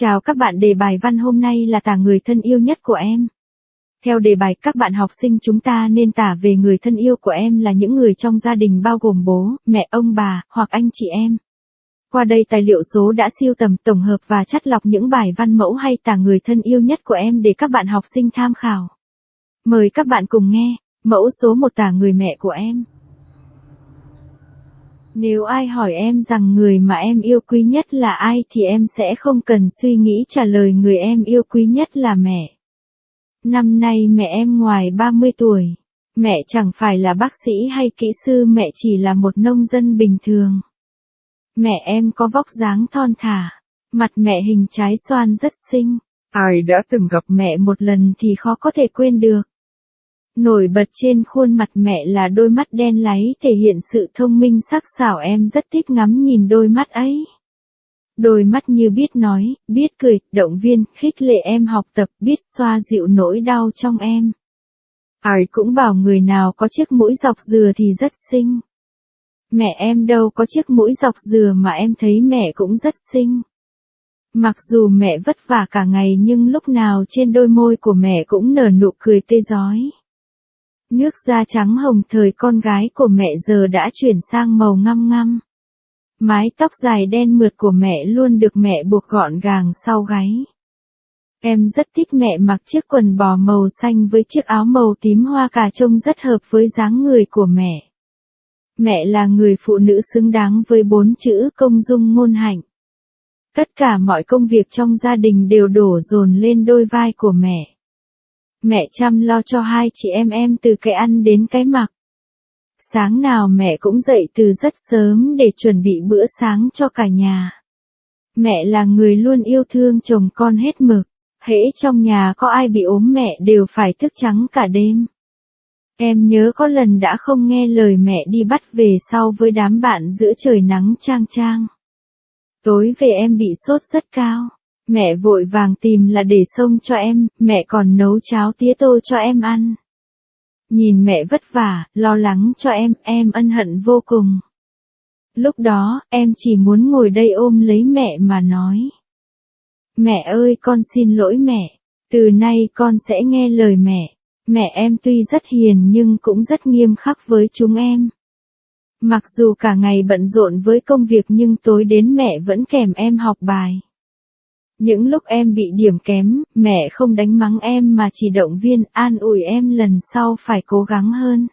Chào các bạn đề bài văn hôm nay là tả người thân yêu nhất của em. Theo đề bài các bạn học sinh chúng ta nên tả về người thân yêu của em là những người trong gia đình bao gồm bố, mẹ, ông bà, hoặc anh chị em. Qua đây tài liệu số đã siêu tầm tổng hợp và chắt lọc những bài văn mẫu hay tả người thân yêu nhất của em để các bạn học sinh tham khảo. Mời các bạn cùng nghe, mẫu số một tả người mẹ của em. Nếu ai hỏi em rằng người mà em yêu quý nhất là ai thì em sẽ không cần suy nghĩ trả lời người em yêu quý nhất là mẹ. Năm nay mẹ em ngoài 30 tuổi. Mẹ chẳng phải là bác sĩ hay kỹ sư mẹ chỉ là một nông dân bình thường. Mẹ em có vóc dáng thon thả, mặt mẹ hình trái xoan rất xinh. Ai đã từng gặp mẹ một lần thì khó có thể quên được. Nổi bật trên khuôn mặt mẹ là đôi mắt đen láy thể hiện sự thông minh sắc sảo em rất thích ngắm nhìn đôi mắt ấy. Đôi mắt như biết nói, biết cười, động viên, khích lệ em học tập, biết xoa dịu nỗi đau trong em. Ai cũng bảo người nào có chiếc mũi dọc dừa thì rất xinh. Mẹ em đâu có chiếc mũi dọc dừa mà em thấy mẹ cũng rất xinh. Mặc dù mẹ vất vả cả ngày nhưng lúc nào trên đôi môi của mẹ cũng nở nụ cười tê giói. Nước da trắng hồng thời con gái của mẹ giờ đã chuyển sang màu ngăm ngăm. Mái tóc dài đen mượt của mẹ luôn được mẹ buộc gọn gàng sau gáy. Em rất thích mẹ mặc chiếc quần bò màu xanh với chiếc áo màu tím hoa cà trông rất hợp với dáng người của mẹ. Mẹ là người phụ nữ xứng đáng với bốn chữ công dung ngôn hạnh. Tất cả mọi công việc trong gia đình đều đổ dồn lên đôi vai của mẹ. Mẹ chăm lo cho hai chị em em từ cái ăn đến cái mặc. Sáng nào mẹ cũng dậy từ rất sớm để chuẩn bị bữa sáng cho cả nhà. Mẹ là người luôn yêu thương chồng con hết mực, hễ trong nhà có ai bị ốm mẹ đều phải thức trắng cả đêm. Em nhớ có lần đã không nghe lời mẹ đi bắt về sau với đám bạn giữa trời nắng trang trang. Tối về em bị sốt rất cao. Mẹ vội vàng tìm là để xông cho em, mẹ còn nấu cháo tía tô cho em ăn. Nhìn mẹ vất vả, lo lắng cho em, em ân hận vô cùng. Lúc đó, em chỉ muốn ngồi đây ôm lấy mẹ mà nói. Mẹ ơi con xin lỗi mẹ, từ nay con sẽ nghe lời mẹ. Mẹ em tuy rất hiền nhưng cũng rất nghiêm khắc với chúng em. Mặc dù cả ngày bận rộn với công việc nhưng tối đến mẹ vẫn kèm em học bài. Những lúc em bị điểm kém, mẹ không đánh mắng em mà chỉ động viên an ủi em lần sau phải cố gắng hơn.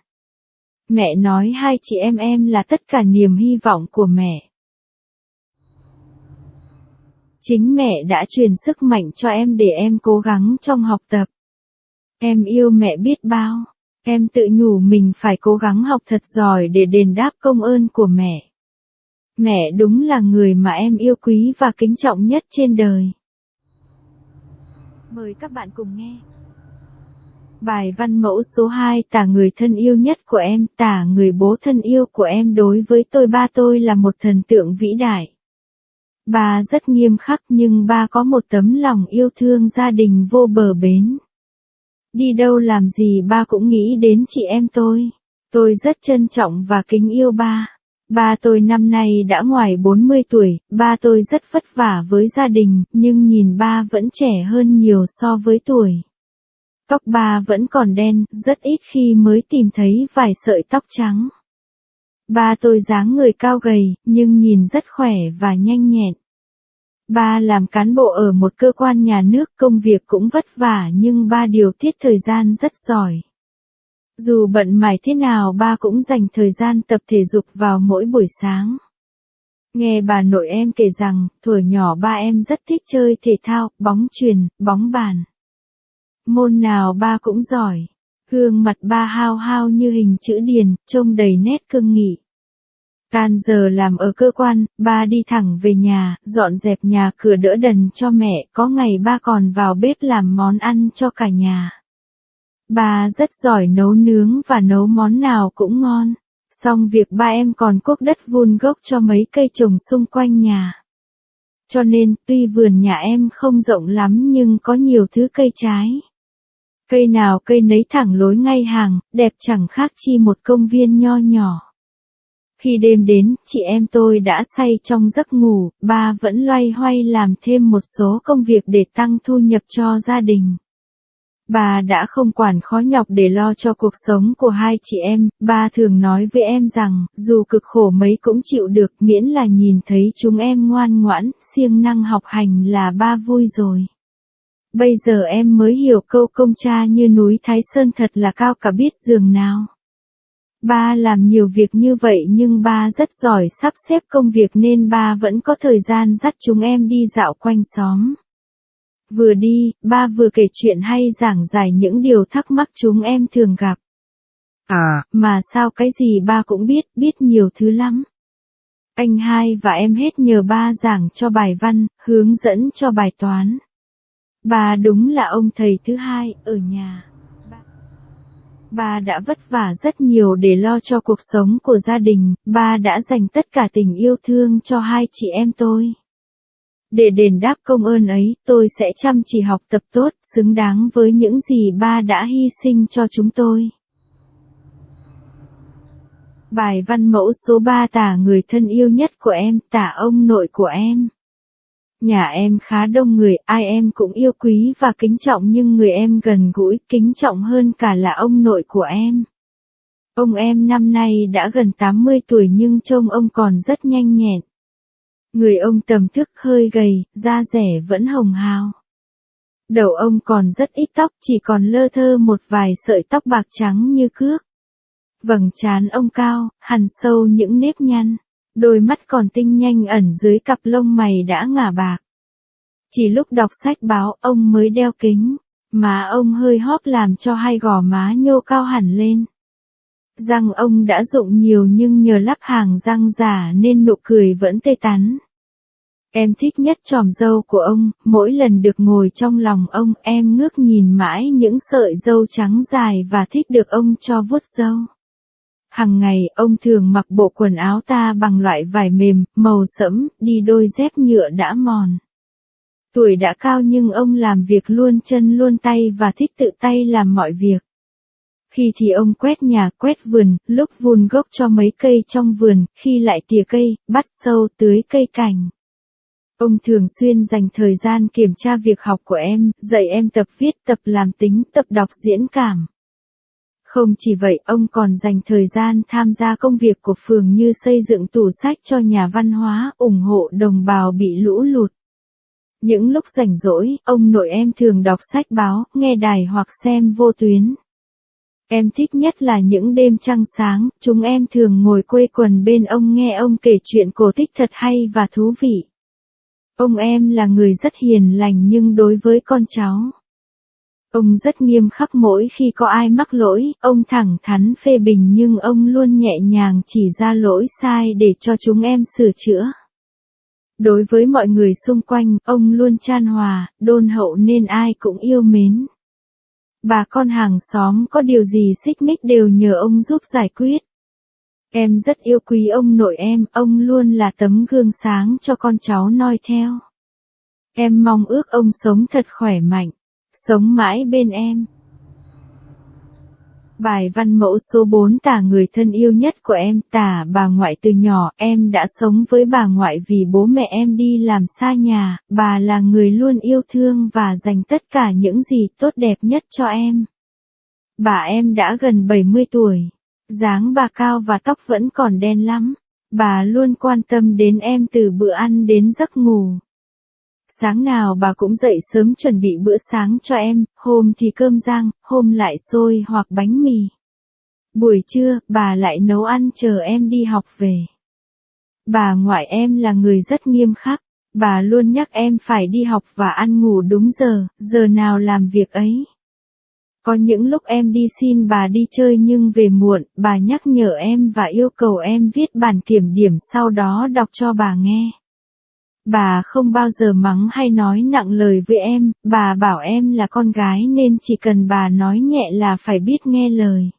Mẹ nói hai chị em em là tất cả niềm hy vọng của mẹ. Chính mẹ đã truyền sức mạnh cho em để em cố gắng trong học tập. Em yêu mẹ biết bao. Em tự nhủ mình phải cố gắng học thật giỏi để đền đáp công ơn của mẹ. Mẹ đúng là người mà em yêu quý và kính trọng nhất trên đời. Mời các bạn cùng nghe. Bài văn mẫu số 2 tả người thân yêu nhất của em, tả người bố thân yêu của em đối với tôi ba tôi là một thần tượng vĩ đại. Ba rất nghiêm khắc nhưng ba có một tấm lòng yêu thương gia đình vô bờ bến. Đi đâu làm gì ba cũng nghĩ đến chị em tôi. Tôi rất trân trọng và kính yêu ba. Ba tôi năm nay đã ngoài 40 tuổi, ba tôi rất vất vả với gia đình, nhưng nhìn ba vẫn trẻ hơn nhiều so với tuổi. Tóc ba vẫn còn đen, rất ít khi mới tìm thấy vài sợi tóc trắng. Ba tôi dáng người cao gầy, nhưng nhìn rất khỏe và nhanh nhẹn. Ba làm cán bộ ở một cơ quan nhà nước công việc cũng vất vả nhưng ba điều tiết thời gian rất giỏi. Dù bận mải thế nào ba cũng dành thời gian tập thể dục vào mỗi buổi sáng. Nghe bà nội em kể rằng, tuổi nhỏ ba em rất thích chơi thể thao, bóng truyền, bóng bàn. Môn nào ba cũng giỏi. Gương mặt ba hao hao như hình chữ điền, trông đầy nét cương nghị. Can giờ làm ở cơ quan, ba đi thẳng về nhà, dọn dẹp nhà cửa đỡ đần cho mẹ, có ngày ba còn vào bếp làm món ăn cho cả nhà. Ba rất giỏi nấu nướng và nấu món nào cũng ngon. Xong việc ba em còn cuốc đất vun gốc cho mấy cây trồng xung quanh nhà. Cho nên, tuy vườn nhà em không rộng lắm nhưng có nhiều thứ cây trái. Cây nào cây nấy thẳng lối ngay hàng, đẹp chẳng khác chi một công viên nho nhỏ. Khi đêm đến, chị em tôi đã say trong giấc ngủ, ba vẫn loay hoay làm thêm một số công việc để tăng thu nhập cho gia đình. Bà đã không quản khó nhọc để lo cho cuộc sống của hai chị em, ba thường nói với em rằng, dù cực khổ mấy cũng chịu được miễn là nhìn thấy chúng em ngoan ngoãn, siêng năng học hành là ba vui rồi. Bây giờ em mới hiểu câu công cha như núi Thái Sơn thật là cao cả biết giường nào. Ba làm nhiều việc như vậy nhưng ba rất giỏi sắp xếp công việc nên ba vẫn có thời gian dắt chúng em đi dạo quanh xóm. Vừa đi, ba vừa kể chuyện hay giảng giải những điều thắc mắc chúng em thường gặp. À, mà sao cái gì ba cũng biết, biết nhiều thứ lắm. Anh hai và em hết nhờ ba giảng cho bài văn, hướng dẫn cho bài toán. Bà đúng là ông thầy thứ hai ở nhà. Bà đã vất vả rất nhiều để lo cho cuộc sống của gia đình, bà đã dành tất cả tình yêu thương cho hai chị em tôi. Để đền đáp công ơn ấy, tôi sẽ chăm chỉ học tập tốt, xứng đáng với những gì ba đã hy sinh cho chúng tôi. Bài văn mẫu số 3 tả người thân yêu nhất của em, tả ông nội của em. Nhà em khá đông người, ai em cũng yêu quý và kính trọng nhưng người em gần gũi, kính trọng hơn cả là ông nội của em. Ông em năm nay đã gần 80 tuổi nhưng trông ông còn rất nhanh nhẹn. Người ông tầm thức hơi gầy, da rẻ vẫn hồng hào. Đầu ông còn rất ít tóc, chỉ còn lơ thơ một vài sợi tóc bạc trắng như cước. Vầng trán ông cao, hằn sâu những nếp nhăn. Đôi mắt còn tinh nhanh ẩn dưới cặp lông mày đã ngả bạc. Chỉ lúc đọc sách báo ông mới đeo kính, má ông hơi hóp làm cho hai gò má nhô cao hẳn lên. Răng ông đã rụng nhiều nhưng nhờ lắp hàng răng giả nên nụ cười vẫn tê tắn. Em thích nhất tròm dâu của ông, mỗi lần được ngồi trong lòng ông em ngước nhìn mãi những sợi dâu trắng dài và thích được ông cho vuốt dâu. Hằng ngày, ông thường mặc bộ quần áo ta bằng loại vải mềm, màu sẫm, đi đôi dép nhựa đã mòn. Tuổi đã cao nhưng ông làm việc luôn chân luôn tay và thích tự tay làm mọi việc. Khi thì ông quét nhà quét vườn, lúc vun gốc cho mấy cây trong vườn, khi lại tỉa cây, bắt sâu tưới cây cảnh. Ông thường xuyên dành thời gian kiểm tra việc học của em, dạy em tập viết, tập làm tính, tập đọc diễn cảm. Không chỉ vậy, ông còn dành thời gian tham gia công việc của phường như xây dựng tủ sách cho nhà văn hóa, ủng hộ đồng bào bị lũ lụt. Những lúc rảnh rỗi, ông nội em thường đọc sách báo, nghe đài hoặc xem vô tuyến. Em thích nhất là những đêm trăng sáng, chúng em thường ngồi quây quần bên ông nghe ông kể chuyện cổ tích thật hay và thú vị. Ông em là người rất hiền lành nhưng đối với con cháu, Ông rất nghiêm khắc mỗi khi có ai mắc lỗi, ông thẳng thắn phê bình nhưng ông luôn nhẹ nhàng chỉ ra lỗi sai để cho chúng em sửa chữa. Đối với mọi người xung quanh, ông luôn chan hòa, đôn hậu nên ai cũng yêu mến. Bà con hàng xóm có điều gì xích mích đều nhờ ông giúp giải quyết. Em rất yêu quý ông nội em, ông luôn là tấm gương sáng cho con cháu noi theo. Em mong ước ông sống thật khỏe mạnh sống mãi bên em. Bài văn mẫu số 4 tả người thân yêu nhất của em tả bà ngoại từ nhỏ em đã sống với bà ngoại vì bố mẹ em đi làm xa nhà, bà là người luôn yêu thương và dành tất cả những gì tốt đẹp nhất cho em. Bà em đã gần 70 tuổi, dáng bà cao và tóc vẫn còn đen lắm, bà luôn quan tâm đến em từ bữa ăn đến giấc ngủ. Sáng nào bà cũng dậy sớm chuẩn bị bữa sáng cho em, hôm thì cơm rang, hôm lại xôi hoặc bánh mì. Buổi trưa, bà lại nấu ăn chờ em đi học về. Bà ngoại em là người rất nghiêm khắc, bà luôn nhắc em phải đi học và ăn ngủ đúng giờ, giờ nào làm việc ấy. Có những lúc em đi xin bà đi chơi nhưng về muộn, bà nhắc nhở em và yêu cầu em viết bản kiểm điểm sau đó đọc cho bà nghe. Bà không bao giờ mắng hay nói nặng lời với em, bà bảo em là con gái nên chỉ cần bà nói nhẹ là phải biết nghe lời.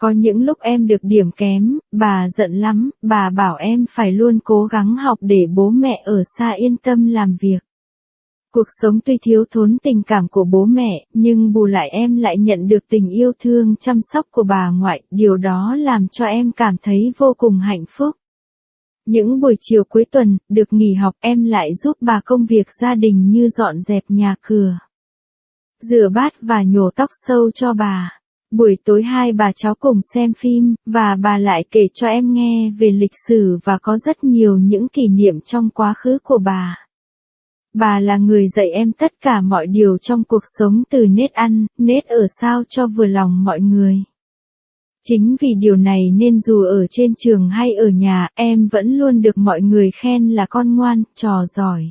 Có những lúc em được điểm kém, bà giận lắm, bà bảo em phải luôn cố gắng học để bố mẹ ở xa yên tâm làm việc. Cuộc sống tuy thiếu thốn tình cảm của bố mẹ, nhưng bù lại em lại nhận được tình yêu thương chăm sóc của bà ngoại, điều đó làm cho em cảm thấy vô cùng hạnh phúc. Những buổi chiều cuối tuần, được nghỉ học em lại giúp bà công việc gia đình như dọn dẹp nhà cửa, rửa bát và nhổ tóc sâu cho bà. Buổi tối hai bà cháu cùng xem phim, và bà lại kể cho em nghe về lịch sử và có rất nhiều những kỷ niệm trong quá khứ của bà. Bà là người dạy em tất cả mọi điều trong cuộc sống từ nết ăn, nết ở sao cho vừa lòng mọi người. Chính vì điều này nên dù ở trên trường hay ở nhà, em vẫn luôn được mọi người khen là con ngoan, trò giỏi.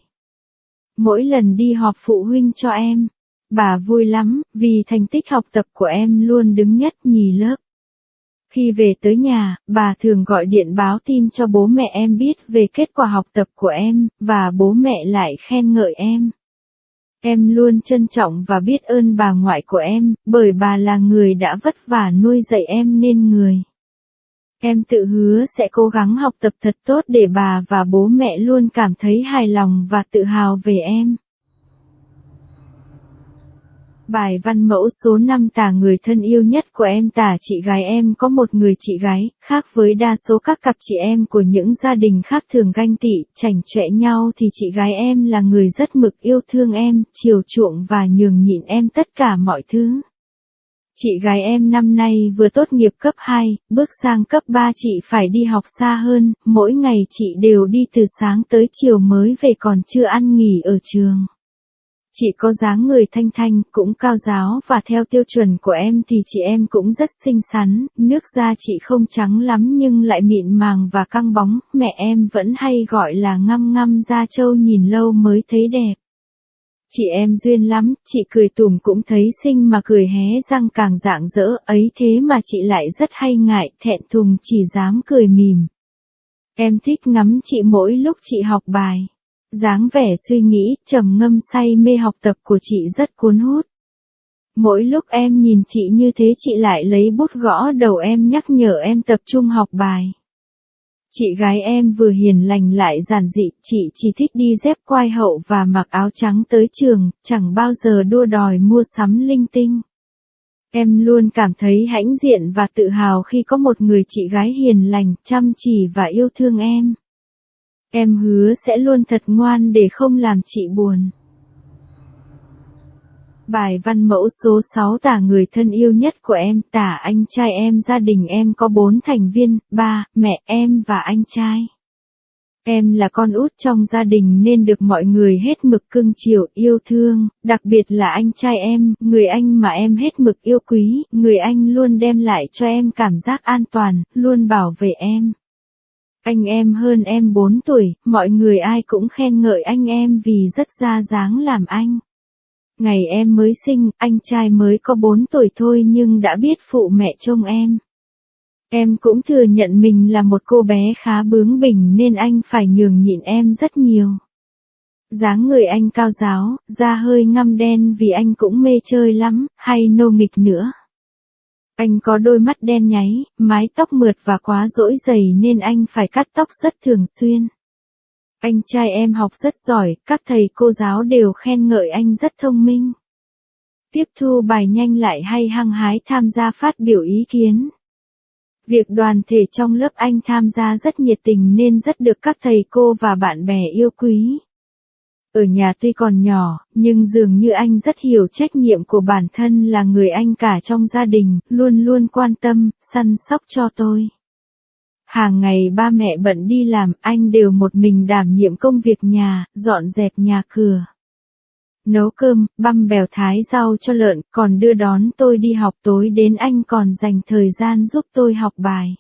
Mỗi lần đi họp phụ huynh cho em, bà vui lắm, vì thành tích học tập của em luôn đứng nhất nhì lớp. Khi về tới nhà, bà thường gọi điện báo tin cho bố mẹ em biết về kết quả học tập của em, và bố mẹ lại khen ngợi em. Em luôn trân trọng và biết ơn bà ngoại của em, bởi bà là người đã vất vả nuôi dạy em nên người. Em tự hứa sẽ cố gắng học tập thật tốt để bà và bố mẹ luôn cảm thấy hài lòng và tự hào về em. Bài văn mẫu số 5 tả người thân yêu nhất của em tả chị gái em có một người chị gái, khác với đa số các cặp chị em của những gia đình khác thường ganh tị, chảnh chọe nhau thì chị gái em là người rất mực yêu thương em, chiều chuộng và nhường nhịn em tất cả mọi thứ. Chị gái em năm nay vừa tốt nghiệp cấp 2, bước sang cấp 3 chị phải đi học xa hơn, mỗi ngày chị đều đi từ sáng tới chiều mới về còn chưa ăn nghỉ ở trường. Chị có dáng người thanh thanh, cũng cao giáo và theo tiêu chuẩn của em thì chị em cũng rất xinh xắn, nước da chị không trắng lắm nhưng lại mịn màng và căng bóng, mẹ em vẫn hay gọi là ngăm ngăm da trâu nhìn lâu mới thấy đẹp. Chị em duyên lắm, chị cười tùm cũng thấy xinh mà cười hé răng càng dạng dỡ ấy thế mà chị lại rất hay ngại, thẹn thùng chỉ dám cười mỉm. Em thích ngắm chị mỗi lúc chị học bài dáng vẻ suy nghĩ, trầm ngâm say mê học tập của chị rất cuốn hút. Mỗi lúc em nhìn chị như thế chị lại lấy bút gõ đầu em nhắc nhở em tập trung học bài. Chị gái em vừa hiền lành lại giản dị, chị chỉ thích đi dép quai hậu và mặc áo trắng tới trường, chẳng bao giờ đua đòi mua sắm linh tinh. Em luôn cảm thấy hãnh diện và tự hào khi có một người chị gái hiền lành, chăm chỉ và yêu thương em. Em hứa sẽ luôn thật ngoan để không làm chị buồn. Bài văn mẫu số 6 tả người thân yêu nhất của em tả anh trai em gia đình em có 4 thành viên, ba, mẹ em và anh trai. Em là con út trong gia đình nên được mọi người hết mực cưng chiều yêu thương, đặc biệt là anh trai em, người anh mà em hết mực yêu quý, người anh luôn đem lại cho em cảm giác an toàn, luôn bảo vệ em. Anh em hơn em 4 tuổi, mọi người ai cũng khen ngợi anh em vì rất ra dáng làm anh. Ngày em mới sinh, anh trai mới có 4 tuổi thôi nhưng đã biết phụ mẹ trông em. Em cũng thừa nhận mình là một cô bé khá bướng bỉnh nên anh phải nhường nhịn em rất nhiều. dáng người anh cao giáo, da hơi ngăm đen vì anh cũng mê chơi lắm, hay nô nghịch nữa. Anh có đôi mắt đen nháy, mái tóc mượt và quá rỗi dày nên anh phải cắt tóc rất thường xuyên. Anh trai em học rất giỏi, các thầy cô giáo đều khen ngợi anh rất thông minh. Tiếp thu bài nhanh lại hay hăng hái tham gia phát biểu ý kiến. Việc đoàn thể trong lớp anh tham gia rất nhiệt tình nên rất được các thầy cô và bạn bè yêu quý. Ở nhà tuy còn nhỏ, nhưng dường như anh rất hiểu trách nhiệm của bản thân là người anh cả trong gia đình, luôn luôn quan tâm, săn sóc cho tôi. Hàng ngày ba mẹ bận đi làm, anh đều một mình đảm nhiệm công việc nhà, dọn dẹp nhà cửa. Nấu cơm, băm bèo thái rau cho lợn, còn đưa đón tôi đi học tối đến anh còn dành thời gian giúp tôi học bài.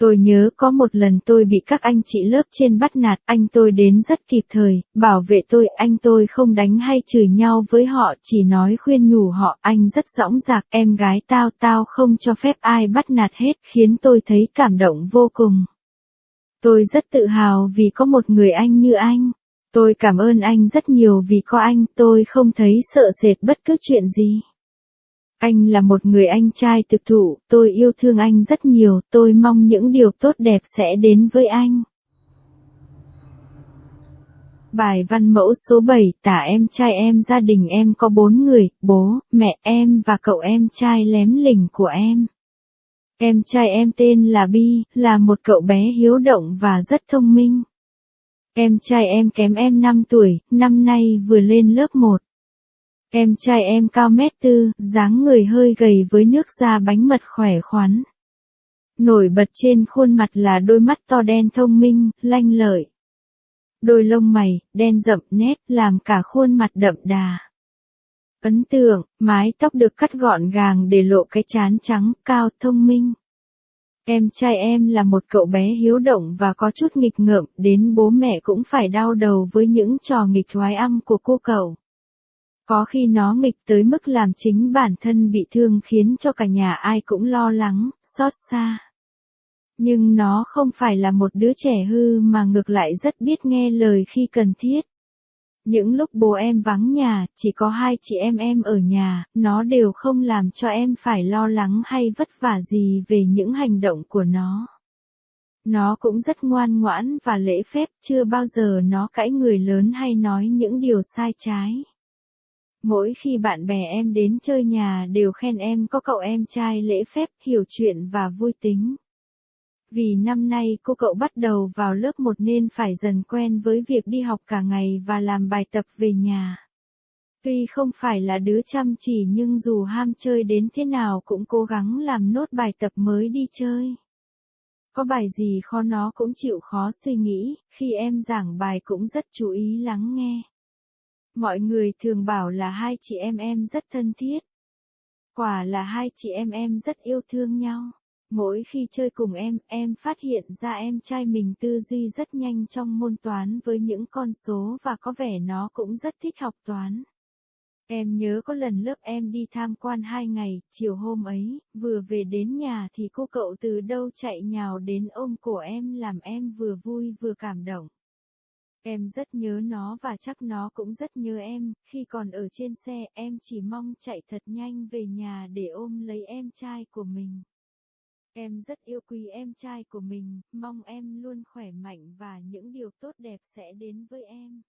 Tôi nhớ có một lần tôi bị các anh chị lớp trên bắt nạt, anh tôi đến rất kịp thời, bảo vệ tôi, anh tôi không đánh hay chửi nhau với họ, chỉ nói khuyên nhủ họ, anh rất rõng rạc, em gái tao tao không cho phép ai bắt nạt hết, khiến tôi thấy cảm động vô cùng. Tôi rất tự hào vì có một người anh như anh. Tôi cảm ơn anh rất nhiều vì có anh, tôi không thấy sợ sệt bất cứ chuyện gì. Anh là một người anh trai thực thụ, tôi yêu thương anh rất nhiều, tôi mong những điều tốt đẹp sẽ đến với anh. Bài văn mẫu số 7 tả em trai em gia đình em có bốn người, bố, mẹ em và cậu em trai lém lỉnh của em. Em trai em tên là Bi, là một cậu bé hiếu động và rất thông minh. Em trai em kém em 5 tuổi, năm nay vừa lên lớp 1. Em trai em cao mét tư, dáng người hơi gầy với nước da bánh mật khỏe khoắn. Nổi bật trên khuôn mặt là đôi mắt to đen thông minh, lanh lợi. Đôi lông mày, đen rậm nét làm cả khuôn mặt đậm đà. Ấn tượng, mái tóc được cắt gọn gàng để lộ cái chán trắng, cao, thông minh. Em trai em là một cậu bé hiếu động và có chút nghịch ngợm, đến bố mẹ cũng phải đau đầu với những trò nghịch thoái âm của cô cậu. Có khi nó nghịch tới mức làm chính bản thân bị thương khiến cho cả nhà ai cũng lo lắng, xót xa. Nhưng nó không phải là một đứa trẻ hư mà ngược lại rất biết nghe lời khi cần thiết. Những lúc bố em vắng nhà, chỉ có hai chị em em ở nhà, nó đều không làm cho em phải lo lắng hay vất vả gì về những hành động của nó. Nó cũng rất ngoan ngoãn và lễ phép, chưa bao giờ nó cãi người lớn hay nói những điều sai trái. Mỗi khi bạn bè em đến chơi nhà đều khen em có cậu em trai lễ phép, hiểu chuyện và vui tính. Vì năm nay cô cậu bắt đầu vào lớp 1 nên phải dần quen với việc đi học cả ngày và làm bài tập về nhà. Tuy không phải là đứa chăm chỉ nhưng dù ham chơi đến thế nào cũng cố gắng làm nốt bài tập mới đi chơi. Có bài gì khó nó cũng chịu khó suy nghĩ, khi em giảng bài cũng rất chú ý lắng nghe. Mọi người thường bảo là hai chị em em rất thân thiết. Quả là hai chị em em rất yêu thương nhau. Mỗi khi chơi cùng em, em phát hiện ra em trai mình tư duy rất nhanh trong môn toán với những con số và có vẻ nó cũng rất thích học toán. Em nhớ có lần lớp em đi tham quan hai ngày, chiều hôm ấy, vừa về đến nhà thì cô cậu từ đâu chạy nhào đến ôm cổ em làm em vừa vui vừa cảm động. Em rất nhớ nó và chắc nó cũng rất nhớ em, khi còn ở trên xe em chỉ mong chạy thật nhanh về nhà để ôm lấy em trai của mình. Em rất yêu quý em trai của mình, mong em luôn khỏe mạnh và những điều tốt đẹp sẽ đến với em.